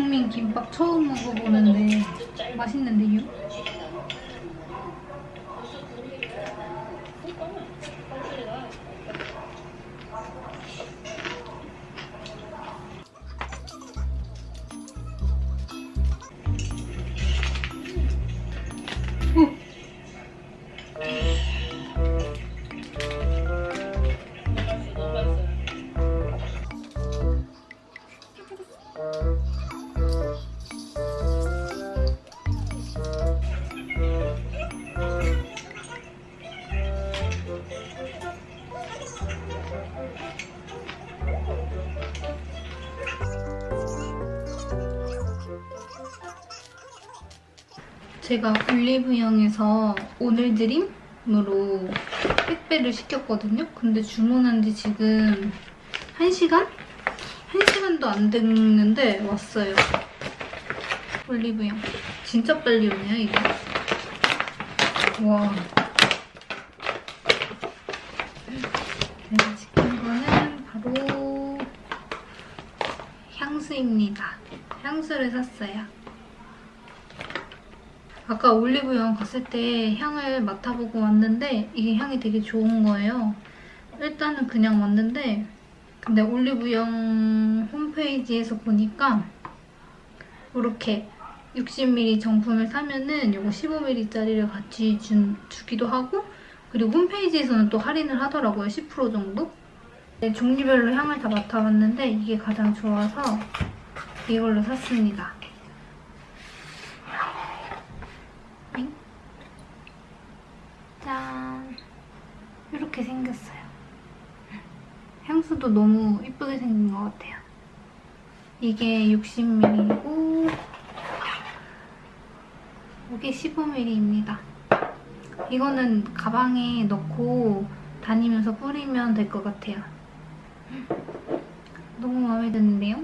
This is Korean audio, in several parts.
고봉민 김밥 처음 먹어보는데 맛있는데요? 제가 올리브영에서 오늘 드림으로 택배를 시켰거든요. 근데 주문한 지 지금 1시간? 1시간도 안 됐는데 왔어요. 올리브영. 진짜 빨리 오네요, 이게. 와. 제가 시킨 거는 바로 향수입니다. 향수를 샀어요. 아까 올리브영 갔을 때 향을 맡아보고 왔는데 이게 향이 되게 좋은 거예요. 일단은 그냥 왔는데 근데 올리브영 홈페이지에서 보니까 이렇게 60ml 정품을 사면은 이거 15ml짜리를 같이 준, 주기도 하고 그리고 홈페이지에서는 또 할인을 하더라고요. 10% 정도? 네, 종류별로 향을 다 맡아봤는데 이게 가장 좋아서 이걸로 샀습니다. 짠! 이렇게 생겼어요. 향수도 너무 이쁘게 생긴 것 같아요. 이게 60ml이고 이게 15ml입니다. 이거는 가방에 넣고 다니면서 뿌리면 될 것 같아요. 너무 마음에 드는데요?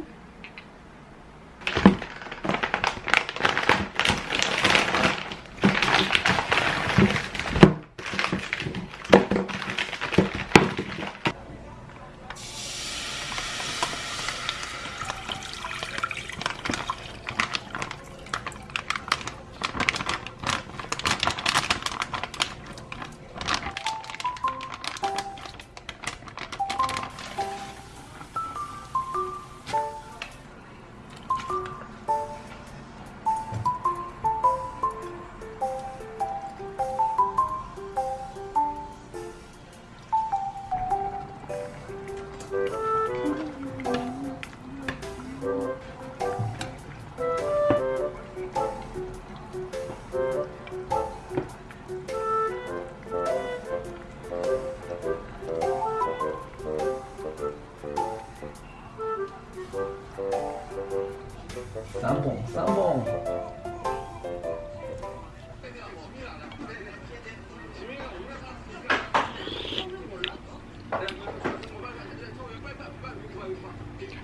쌈뽕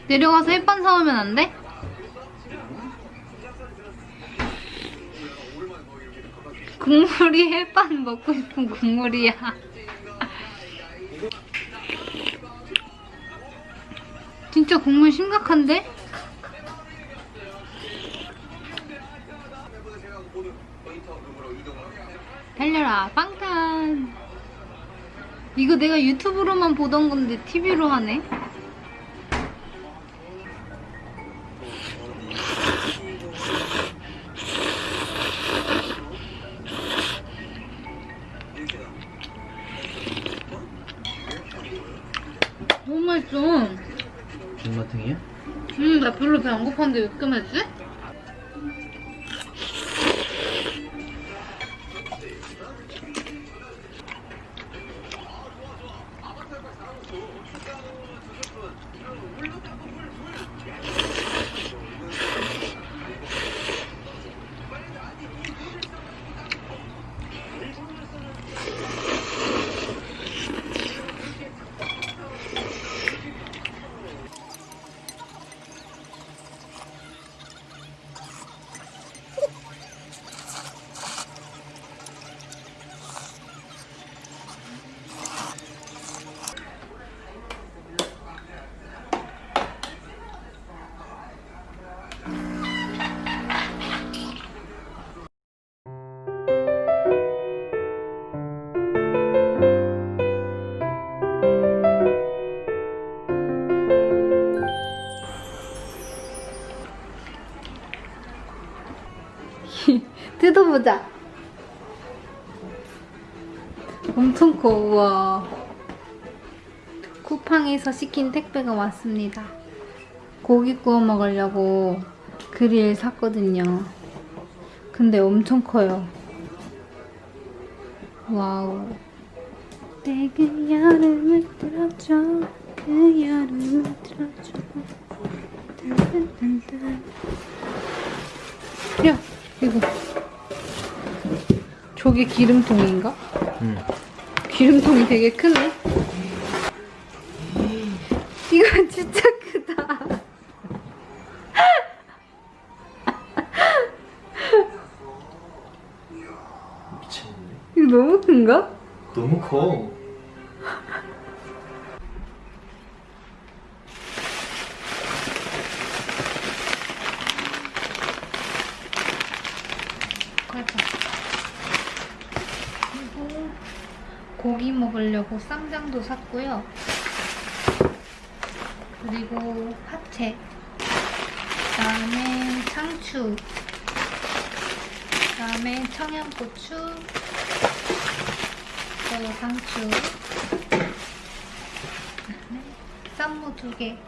내려가서 햇반 사오면 안 돼? 국물이 햇반 먹고 싶은 국물이야. 진짜 국물 심각한데? 달려라 빵탄 이거 내가 유튜브로만 보던 건데 TV로 하네 너무 맛있어 존맛탱이야? 음, 나 별로 배안 고팠는데 왜 이렇게 맛있지? Thank you. 엄청 커, 우와. 쿠팡에서 시킨 택배가 왔습니다. 고기 구워 먹으려고 그릴 샀거든요. 근데 엄청 커요. wow. 내그 여름을 들어줘. 그 여름을 들어줘. 딴딴딴딴. 야, 이거. 저게 기름통인가? 응. 기름통이 되게 크네. 이거 진짜 크다. 이거 너무 큰가? 너무 커. 가자. 그리고 고기 먹으려고 쌈장도 샀고요. 그리고 파채. 그다음에 상추. 그다음에 청양고추. 또 상추. 쌈무 두 개.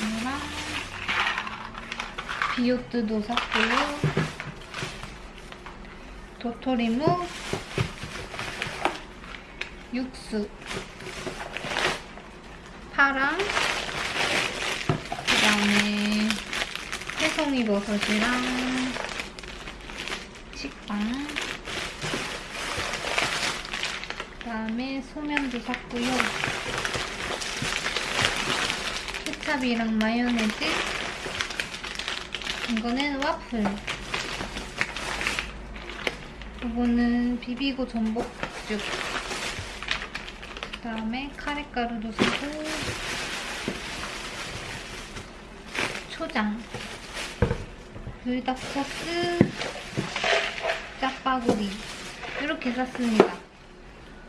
이거랑 비오트도 샀고요. 도토리묵, 육수, 파랑, 그 다음에 새송이 버섯이랑 식빵, 그 다음에 소면도 샀고요. 케찹이랑 마요네즈, 이거는 와플. 이거는 비비고 전복죽. 그다음에 카레가루도 사고 초장, 불닭 소스, 짜파구리 이렇게 샀습니다.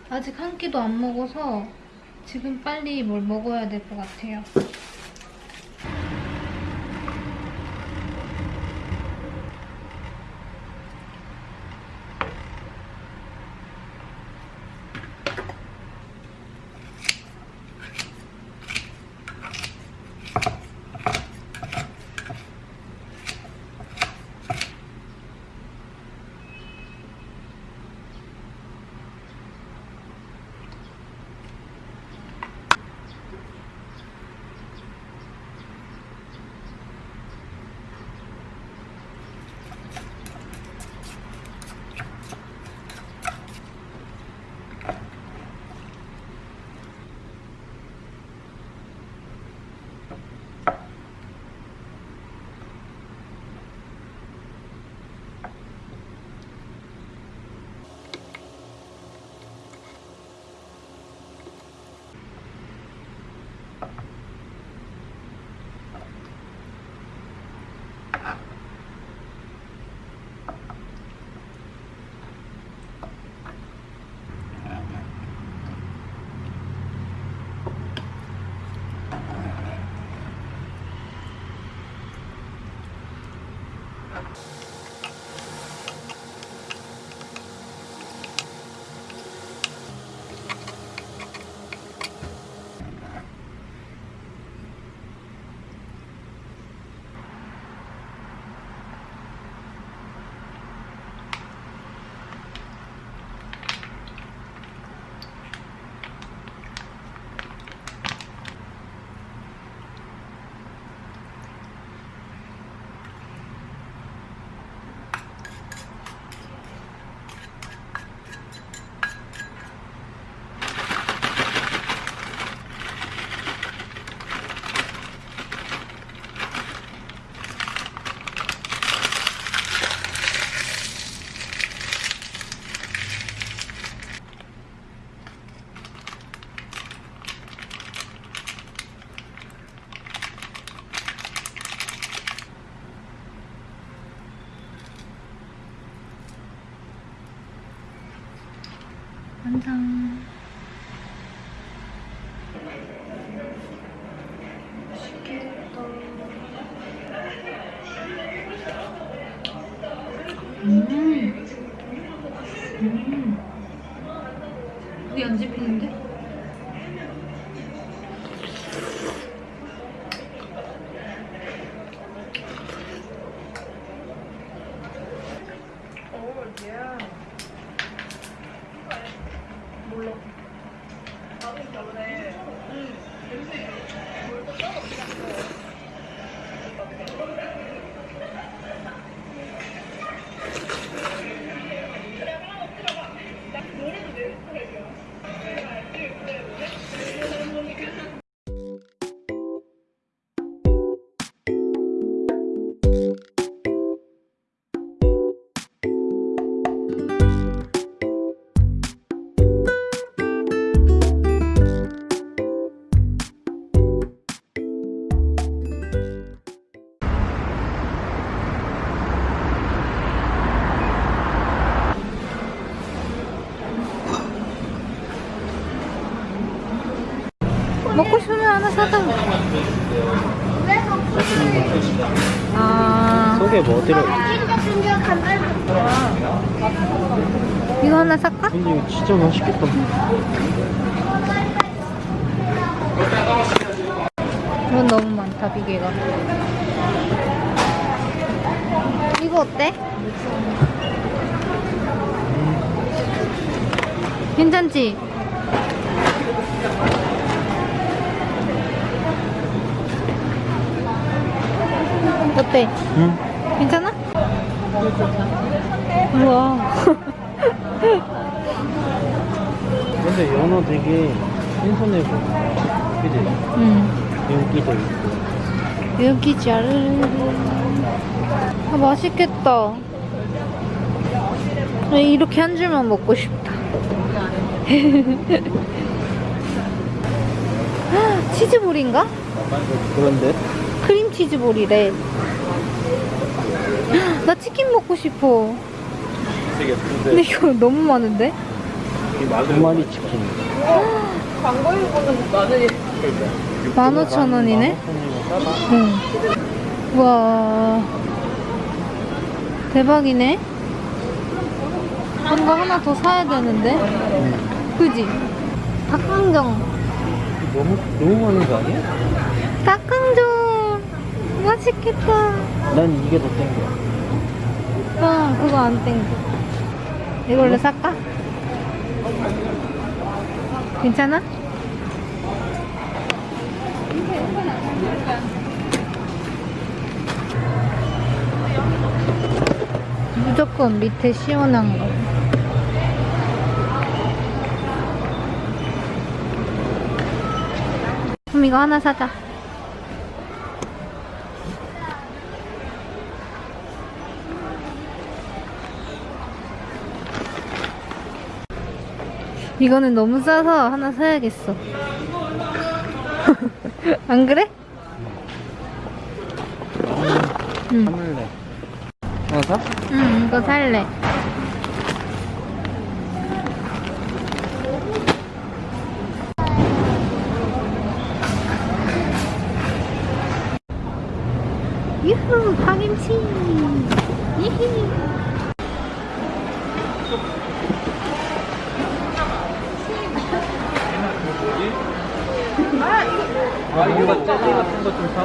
아직 한 끼도 안 먹어서 지금 빨리 뭘 먹어야 될 것 같아요. 맛있겠다. 뭐 들어? 이거 하나 살까? 근데 이거 진짜 맛있겠다. 이건 너무 많다, 비계가. 이거 어때? 괜찮지? 어때? 응. 괜찮아? 우와. 근데 연어 되게 신선해 보여. 그지? 응. 윤기도 있고. 여기 잘. 아, 맛있겠다. 아, 이렇게 한 줄만 먹고 싶다. 치즈볼인가? 그런데? 크림치즈볼이래. 나 치킨 먹고 싶어. 근데 이거 너무 많은데? 두 마리 치킨. 광고인거는 나는 15,000원이네? 싸다. 응. 와. 대박이네? 뭔가 하나 더 사야 되는데? 그지? 닭강정. 너무 너무 많은 거 아니야? 닭강정! 맛있겠다. 난 이게 더 땡겨. 아, 그거 안 땡겨. 이걸로 살까? 괜찮아? 무조건 밑에 시원한 거. 그럼 이거 하나 사자. 이거는 너무 싸서 하나 사야겠어. 안 그래? 응. 사물래. 하나 사? 응, 이거 살래. 유후, 파김치.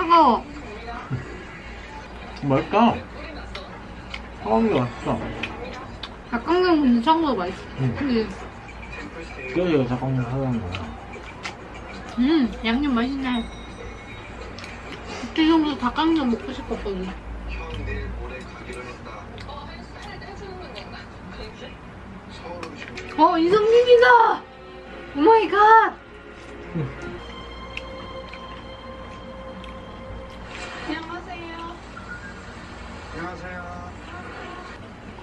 차가워 맛있다 차가운 게 맛있어. 닭강정 근데 차가운 맛있어. 응. 근데 그래서 이거 닭강정 사자는 거야. 음 양념 맛있네. 지금부터 닭강정 먹고 싶었거든. 어 이성민이다! 오마이갓 oh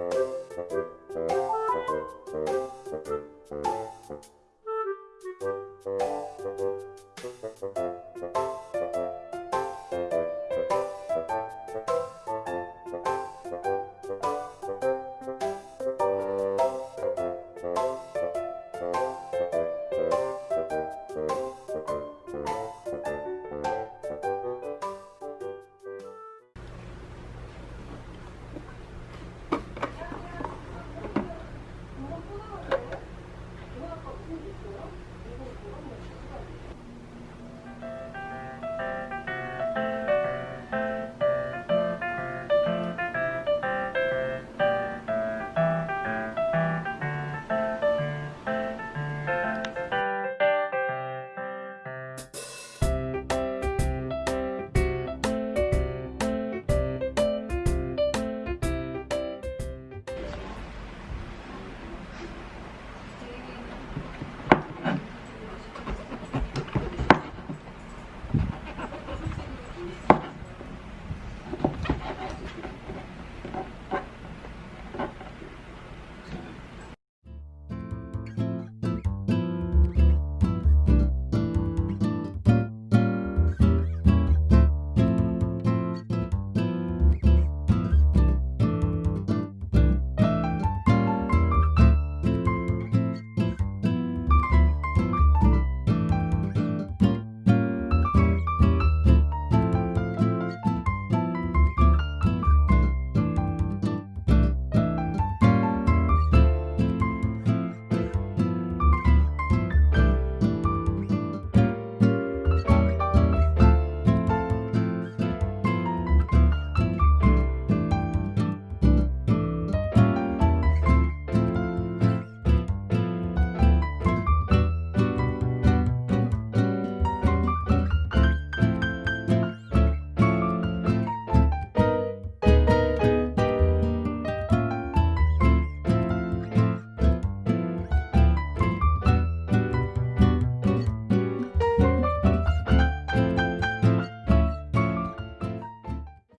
Thank you.